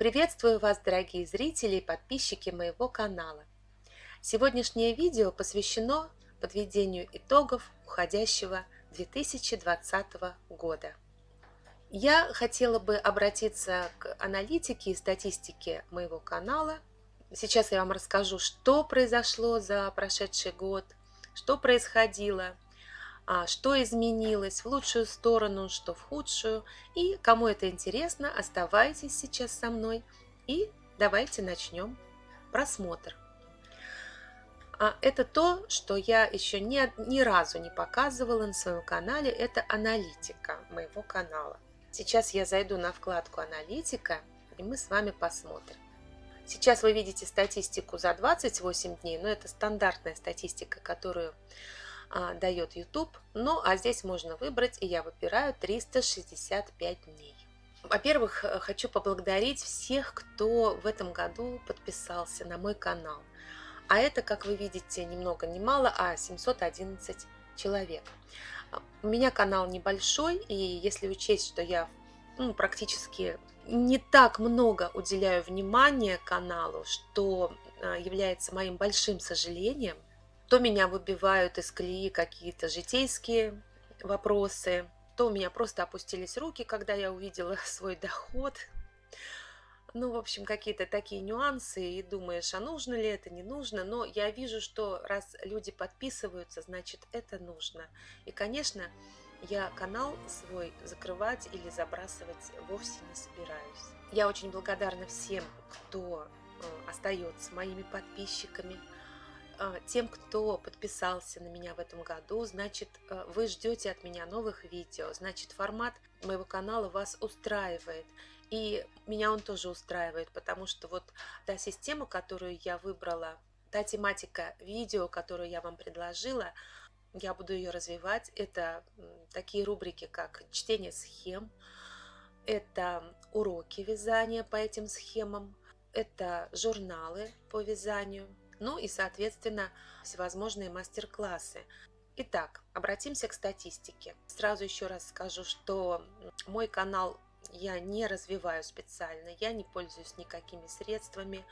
Приветствую вас, дорогие зрители и подписчики моего канала. Сегодняшнее видео посвящено подведению итогов уходящего 2020 года. Я хотела бы обратиться к аналитике и статистике моего канала. Сейчас я вам расскажу, что произошло за прошедший год, что происходило – что изменилось в лучшую сторону, что в худшую. И кому это интересно, оставайтесь сейчас со мной и давайте начнем просмотр. А это то, что я еще ни, ни разу не показывала на своем канале, это аналитика моего канала. Сейчас я зайду на вкладку «Аналитика», и мы с вами посмотрим. Сейчас вы видите статистику за 28 дней, но это стандартная статистика, которую а, дает YouTube. Ну, а здесь можно выбрать, и я выбираю 365 дней. Во-первых, э, хочу поблагодарить всех, кто в этом году подписался на мой канал. А это, как вы видите, ни много ни мало, а 711 человек. У меня канал небольшой, и если учесть, что я ну, практически не так много уделяю внимания каналу, что а, является моим большим сожалением – то меня выбивают из колеи какие-то житейские вопросы, то у меня просто опустились руки, когда я увидела свой доход. Ну, в общем, какие-то такие нюансы, и думаешь, а нужно ли это, не нужно. Но я вижу, что раз люди подписываются, значит, это нужно. И, конечно, я канал свой закрывать или забрасывать вовсе не собираюсь. Я очень благодарна всем, кто э, остается моими подписчиками, тем, кто подписался на меня в этом году, значит, э, вы ждете от меня новых видео, значит, формат моего канала вас устраивает. И меня он тоже устраивает, потому что вот та система, которую я выбрала, та тематика видео, которую я вам предложила, я буду ее развивать. Это такие рубрики, как чтение схем, это уроки вязания по этим схемам, это журналы по вязанию, ну и, соответственно, всевозможные мастер-классы. Итак, обратимся к статистике. Сразу еще раз скажу, что мой канал я не развиваю специально, я не пользуюсь никакими средствами,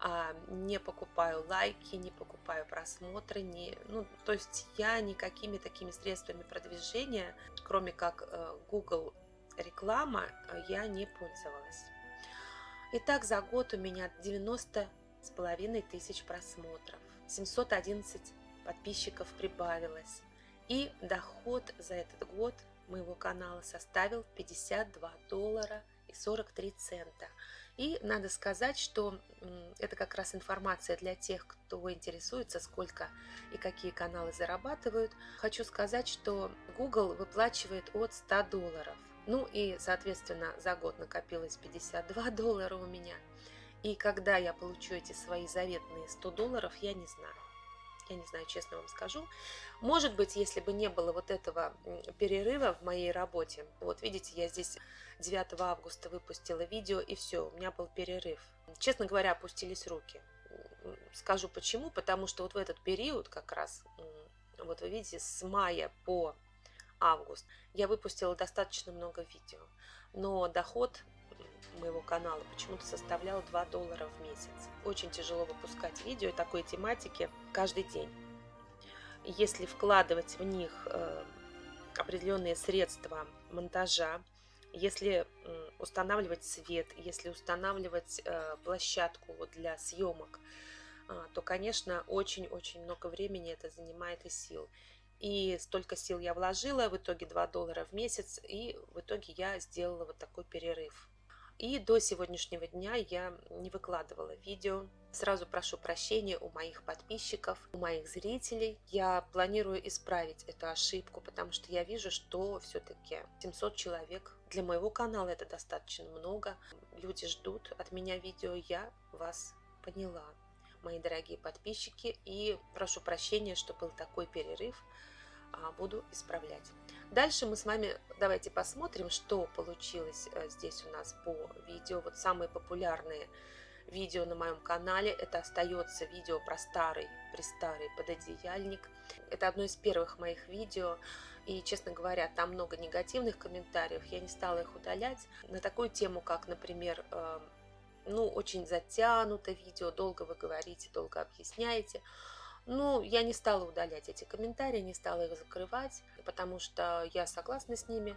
а, не покупаю лайки, не покупаю просмотры, не, ну, то есть я никакими такими средствами продвижения, кроме как э, Google реклама, я не пользовалась. Итак, за год у меня 90 с половиной тысяч просмотров, 711 подписчиков прибавилось, и доход за этот год моего канала составил 52 доллара и 43 цента. И надо сказать, что это как раз информация для тех, кто интересуется, сколько и какие каналы зарабатывают. Хочу сказать, что Google выплачивает от 100 долларов. Ну и, соответственно, за год накопилось 52 доллара у меня – и когда я получу эти свои заветные 100 долларов, я не знаю. Я не знаю, честно вам скажу. Может быть, если бы не было вот этого перерыва в моей работе. Вот видите, я здесь 9 августа выпустила видео, и все, у меня был перерыв. Честно говоря, опустились руки. Скажу почему. Потому что вот в этот период как раз, вот вы видите, с мая по август я выпустила достаточно много видео. Но доход моего канала почему-то составлял 2 доллара в месяц. Очень тяжело выпускать видео такой тематики каждый день. Если вкладывать в них э, определенные средства монтажа, если устанавливать свет, если устанавливать э, площадку для съемок, а, то, конечно, очень-очень много времени это занимает и сил. И столько сил я вложила, в итоге 2 доллара в месяц, и в итоге я сделала вот такой перерыв. И до сегодняшнего дня я не выкладывала видео. Сразу прошу прощения у моих подписчиков, у моих зрителей. Я планирую исправить эту ошибку, потому что я вижу, что все-таки 700 человек для моего канала это достаточно много. Люди ждут от меня видео, я вас поняла, мои дорогие подписчики. И прошу прощения, что был такой перерыв, буду исправлять. Дальше мы с вами давайте посмотрим, что получилось э, здесь у нас по видео. Вот самые популярные видео на моем канале. Это остается видео про старый, престарый пододеяльник. Это одно из первых моих видео. И, честно говоря, там много негативных комментариев. Я не стала их удалять. На такую тему, как, например, э, ну, очень затянуто видео, долго вы говорите, долго объясняете. Ну, я не стала удалять эти комментарии, не стала их закрывать, потому что я согласна с ними.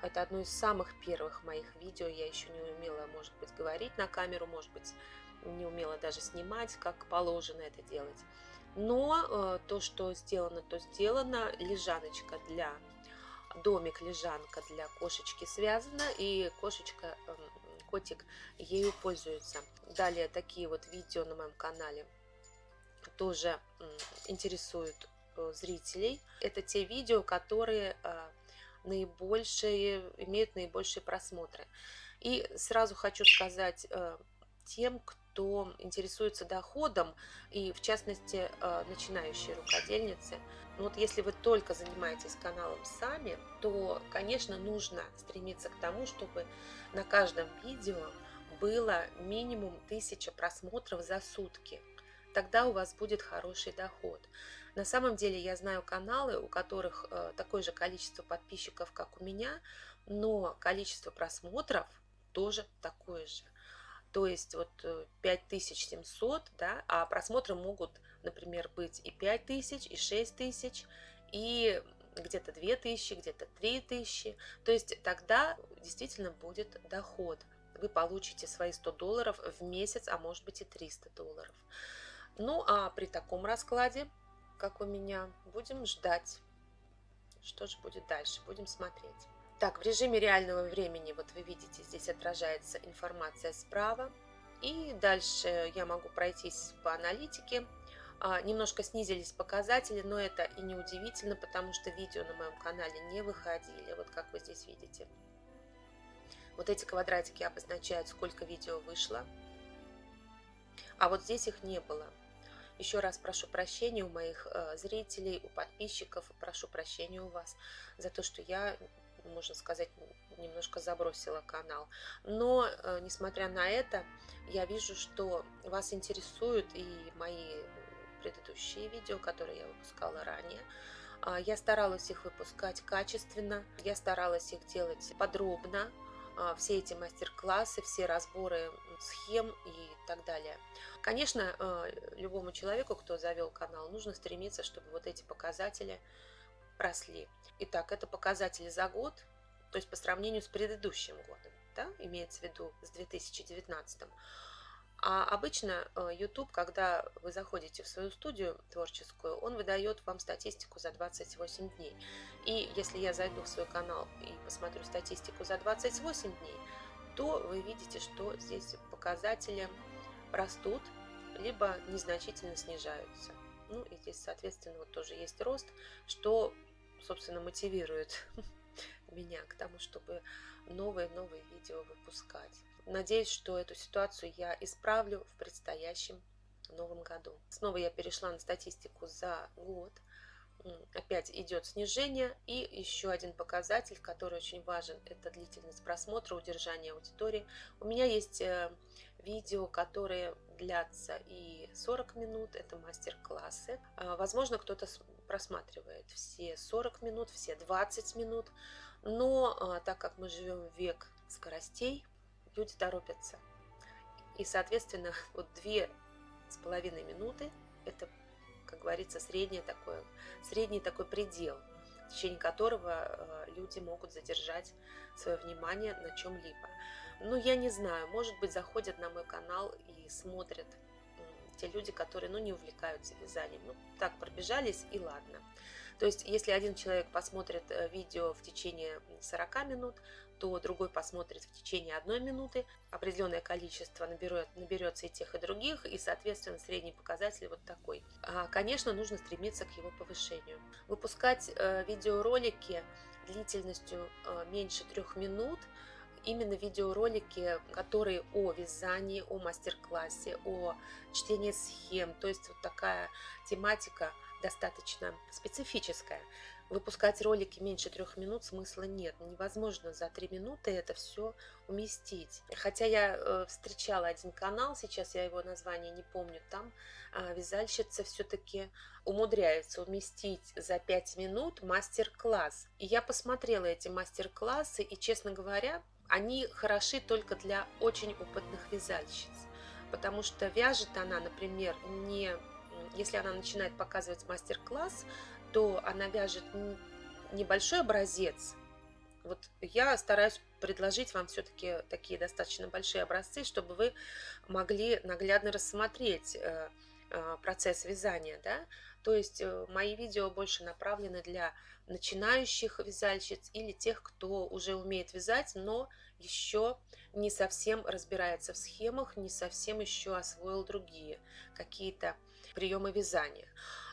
Это одно из самых первых моих видео. Я еще не умела, может быть, говорить на камеру, может быть, не умела даже снимать, как положено это делать. Но э, то, что сделано, то сделано. Лежаночка для домик-лежанка для кошечки связана, и кошечка, э, котик ею пользуется. Далее такие вот видео на моем канале тоже интересуют э, зрителей. Это те видео, которые э, наибольшие, имеют наибольшие просмотры. И сразу хочу сказать э, тем, кто интересуется доходом, и в частности начинающие рукодельницы. Ну вот если вы только занимаетесь каналом сами, то, конечно, нужно стремиться к тому, чтобы на каждом видео было минимум 1000 просмотров за сутки тогда у вас будет хороший доход. На самом деле я знаю каналы, у которых э, такое же количество подписчиков, как у меня, но количество просмотров тоже такое же. То есть вот 5700, э, да, а просмотры могут, например, быть и 5000, и 6000, и где-то 2000, где-то 3000. То есть тогда действительно будет доход. Вы получите свои 100 долларов в месяц, а может быть и 300 долларов. Ну, а при таком раскладе, как у меня, будем ждать, что же будет дальше, будем смотреть. Так, в режиме реального времени, вот вы видите, здесь отражается информация справа. И дальше я могу пройтись по аналитике. А, немножко снизились показатели, но это и не удивительно, потому что видео на моем канале не выходили, вот как вы здесь видите. Вот эти квадратики обозначают, сколько видео вышло. А вот здесь их не было. Еще раз прошу прощения у моих э, зрителей, у подписчиков, прошу прощения у вас за то, что я, можно сказать, немножко забросила канал. Но, э, несмотря на это, я вижу, что вас интересуют и мои предыдущие видео, которые я выпускала ранее. А, я старалась их выпускать качественно, я старалась их делать подробно, все эти мастер-классы, все разборы схем и так далее. Конечно, а, любому человеку, кто завел канал, нужно стремиться, чтобы вот эти показатели росли. Итак, это показатели за год, то есть по сравнению с предыдущим годом, да, имеется в виду с 2019. А обычно э, YouTube, когда вы заходите в свою студию творческую, он выдает вам статистику за 28 дней. И если я зайду в свой канал и посмотрю статистику за 28 дней, то вы видите, что здесь показатели растут, либо незначительно снижаются. Ну и здесь, соответственно, вот тоже есть рост, что, собственно, мотивирует меня к тому, чтобы новые-новые видео выпускать. Надеюсь, что эту ситуацию я исправлю в предстоящем новом году. Снова я перешла на статистику за год. Опять идет снижение. И еще один показатель, который очень важен, это длительность просмотра, удержание аудитории. У меня есть э, видео, которые длятся и 40 минут, это мастер-классы. А, возможно, кто-то просматривает все 40 минут, все 20 минут, но а, так как мы живем в век скоростей, люди торопятся. И, соответственно, вот две с половиной минуты – это, как говорится, средний такой, средний такой предел, в течение которого э, люди могут задержать свое внимание на чем-либо. Ну, я не знаю, может быть, заходят на мой канал и смотрят те люди, которые ну, не увлекаются вязанием. Ну, так пробежались и ладно. То есть, если один человек посмотрит э, видео в течение 40 минут, то другой посмотрит в течение одной минуты. Определенное количество наберет, наберется и тех, и других, и, соответственно, средний показатель вот такой. А, конечно, нужно стремиться к его повышению. Выпускать э, видеоролики длительностью э, меньше трех минут – именно видеоролики, которые о вязании, о мастер-классе, о чтении схем. То есть вот такая тематика достаточно специфическая. Выпускать ролики меньше трех минут смысла нет. Невозможно за три минуты это все уместить. Хотя я э, встречала один канал, сейчас я его название не помню, там э, вязальщица все-таки умудряется уместить за пять минут мастер-класс. И я посмотрела эти мастер-классы, и, честно говоря, они хороши только для очень опытных вязальщиц, потому что вяжет она, например, не если она начинает показывать мастер-класс, то она вяжет небольшой образец. Вот я стараюсь предложить вам все-таки такие достаточно большие образцы, чтобы вы могли наглядно рассмотреть э, процесс вязания, да, то есть э, мои видео больше направлены для начинающих вязальщиц или тех, кто уже умеет вязать, но еще не совсем разбирается в схемах, не совсем еще освоил другие какие-то приемы вязания.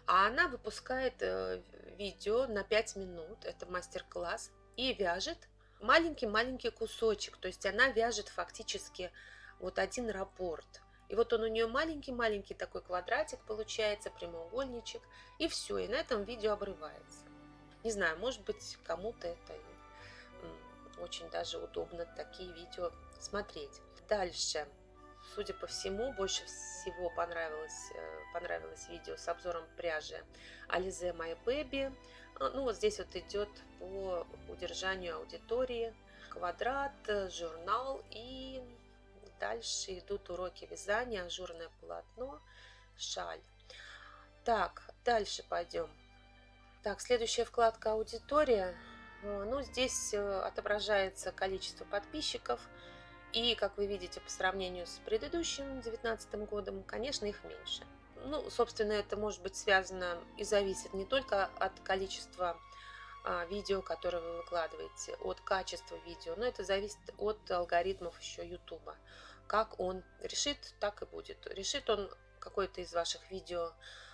А она выпускает э, видео на 5 минут, это мастер-класс, и вяжет маленький-маленький кусочек, то есть она вяжет фактически вот один раппорт. И вот он у нее маленький-маленький такой квадратик получается, прямоугольничек, и все, и на этом видео обрывается. Не знаю, может быть, кому-то это очень даже удобно такие видео смотреть. Дальше. Судя по всему, больше всего понравилось, э, понравилось видео с обзором пряжи Alize My Baby. А, ну, вот здесь вот идет по удержанию аудитории квадрат, журнал и дальше идут уроки вязания, ажурное полотно, шаль. Так, дальше пойдем. Так, следующая вкладка «Аудитория». Э, ну, здесь э, отображается количество подписчиков. И, как вы видите, по сравнению с предыдущим 2019 годом, конечно, их меньше. Ну, собственно, это может быть связано и зависит не только от количества а, видео, которые вы выкладываете, от качества видео, но это зависит от алгоритмов еще YouTube. Как он решит, так и будет. Решит он какое-то из ваших видео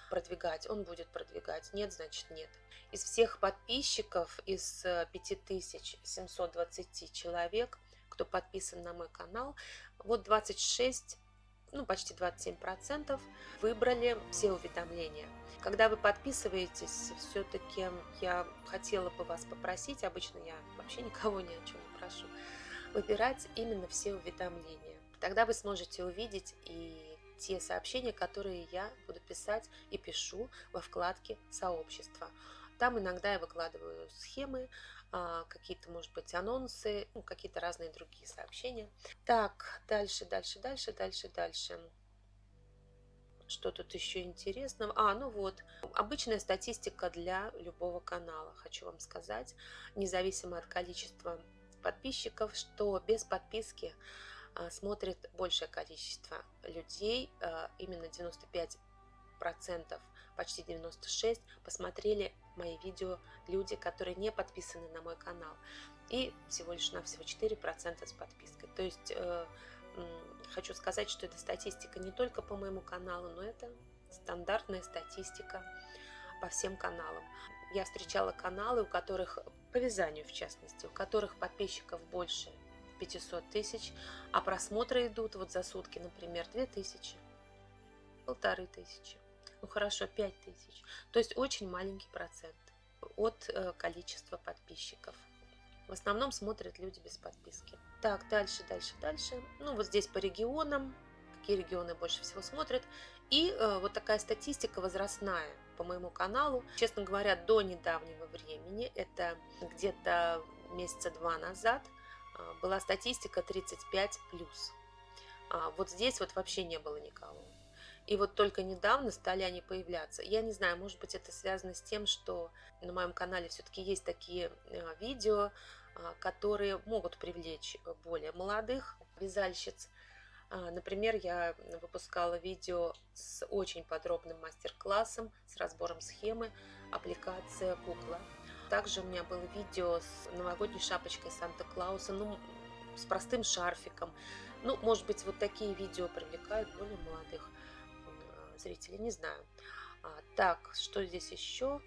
продвигать, он будет продвигать. Нет, значит нет. Из всех подписчиков, из 5720 э, человек, кто подписан на мой канал, вот 26 ну, почти 27% выбрали все уведомления. Когда вы подписываетесь, все-таки я хотела бы вас попросить, обычно я вообще никого ни о чем не прошу, выбирать именно все уведомления. Тогда вы сможете увидеть и те сообщения, которые я буду писать и пишу во вкладке «Сообщество». Там иногда я выкладываю схемы, какие-то, может быть, анонсы, ну, какие-то разные другие сообщения. Так, дальше, дальше, дальше, дальше, дальше. Что тут еще интересного? А, ну вот, обычная статистика для любого канала, хочу вам сказать, независимо от количества подписчиков, что без подписки а, смотрит большее количество людей, а, именно 95 процентов, почти 96 посмотрели мои видео люди, которые не подписаны на мой канал. И всего лишь на всего 4% с подпиской. То есть э, хочу сказать, что эта статистика не только по моему каналу, но это стандартная статистика по всем каналам. Я встречала каналы, у которых, по вязанию в частности, у которых подписчиков больше 500 тысяч, а просмотры идут вот за сутки, например, 2000, полторы тысячи, ну хорошо, 5 тысяч. То есть очень маленький процент от э, количества подписчиков. В основном смотрят люди без подписки. Так, дальше, дальше, дальше. Ну вот здесь по регионам, какие регионы больше всего смотрят. И э, вот такая статистика возрастная по моему каналу. Честно говоря, до недавнего времени, это где-то месяца два назад – а, была статистика 35 плюс. А вот здесь вот вообще не было никого. И вот только недавно стали они появляться. Я не знаю, может быть, это связано с тем, что на моем канале все-таки есть такие а, видео, а, которые могут привлечь более молодых вязальщиц. Например, я выпускала видео с очень подробным мастер-классом, с разбором схемы, аппликация кукла. Также у меня было видео с новогодней шапочкой Санта-Клауса, ну, с простым шарфиком. Ну, может быть, вот такие видео привлекают более молодых э, зрителей, не знаю. А, так, что здесь еще?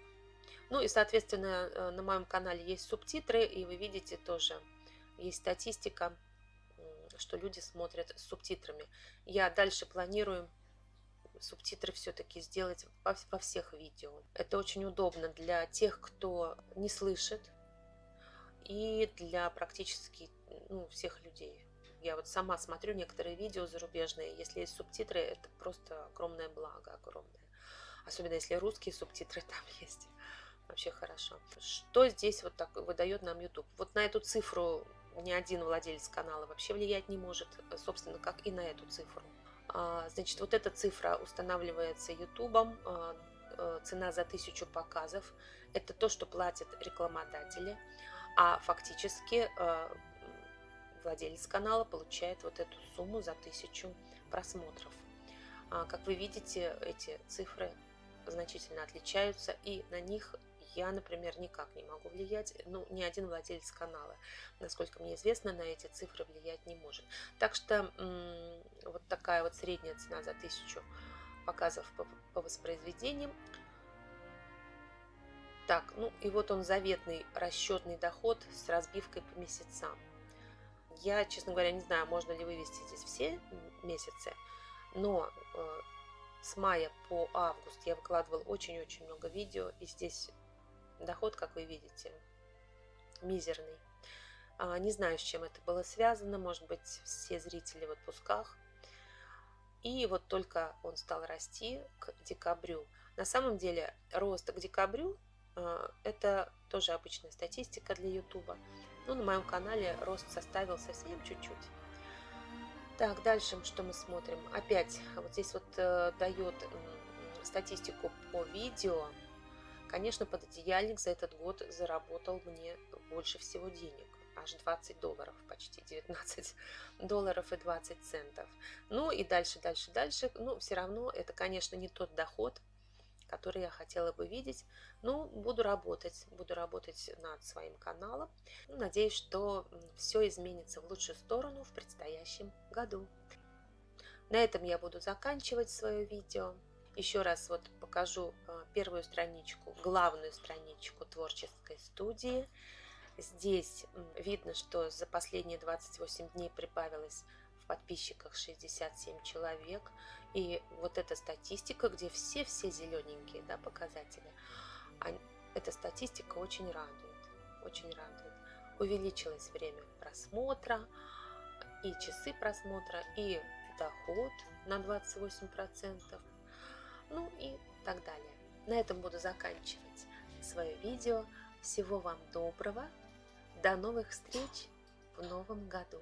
Ну и, соответственно, э, на моем канале есть субтитры, и вы видите тоже, есть статистика, что люди смотрят с субтитрами. Я дальше планирую субтитры все-таки сделать во всех видео. Это очень удобно для тех, кто не слышит, и для практически ну, всех людей. Я вот сама смотрю некоторые видео зарубежные, если есть субтитры, это просто огромное благо, огромное. Особенно если русские субтитры там есть. Вообще хорошо. Что здесь вот так выдает нам YouTube? Вот на эту цифру ни один владелец канала вообще влиять не может, собственно, как и на эту цифру. А, значит, вот эта цифра устанавливается YouTube, а, э, цена за тысячу показов. Это то, что платят рекламодатели, а фактически а, владелец канала получает вот эту сумму за тысячу просмотров. Как вы видите, эти цифры значительно отличаются, и на них я, например, никак не могу влиять, ну, ни один владелец канала, насколько мне известно, на эти цифры влиять не может. Так что вот такая вот средняя цена за тысячу показов по, по воспроизведениям. Так, ну и вот он заветный расчетный доход с разбивкой по месяцам. Я, честно говоря, не знаю, можно ли вывести здесь все месяцы, но э, с мая по август я выкладывал очень-очень много видео, и здесь Доход, как вы видите, мизерный. А, не знаю, с чем это было связано. Может быть, все зрители в отпусках. И вот только он стал расти к декабрю. На самом деле, рост к декабрю а, – это тоже обычная статистика для YouTube. Но на моем канале рост составил совсем чуть-чуть. Так, дальше что мы смотрим? Опять вот здесь вот э, дает статистику по видео Конечно, пододеяльник за этот год заработал мне больше всего денег. Аж 20 долларов, почти 19 долларов и 20 центов. Ну и дальше, дальше, дальше. Ну, все равно это, конечно, не тот доход, который я хотела бы видеть. Но буду работать, буду работать над своим каналом. Ну, надеюсь, что все изменится в лучшую сторону в предстоящем году. На этом я буду заканчивать свое видео. Еще раз вот покажу э, первую страничку, главную страничку творческой студии. Здесь видно, что за последние 28 дней прибавилось в подписчиках 67 человек. И вот эта статистика, где все-все зелененькие да, показатели, эта статистика очень радует, очень радует. Увеличилось время просмотра, и часы просмотра, и доход на 28% ну и так далее. На этом буду заканчивать свое видео. Всего вам доброго. До новых встреч в новом году.